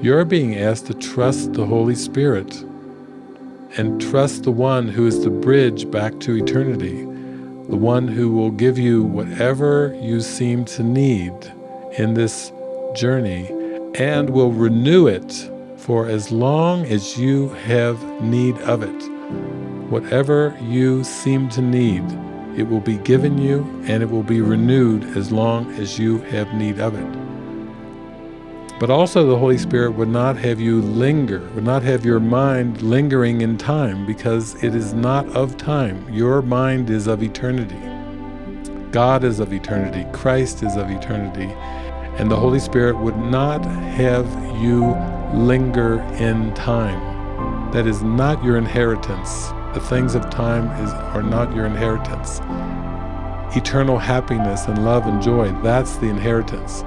You're being asked to trust the Holy Spirit and trust the one who is the bridge back to eternity, the one who will give you whatever you seem to need in this journey and will renew it for as long as you have need of it. Whatever you seem to need, it will be given you and it will be renewed as long as you have need of it. But also the Holy Spirit would not have you linger, would not have your mind lingering in time because it is not of time. Your mind is of eternity. God is of eternity. Christ is of eternity. And the Holy Spirit would not have you linger in time. That is not your inheritance. The things of time is, are not your inheritance. Eternal happiness and love and joy, that's the inheritance.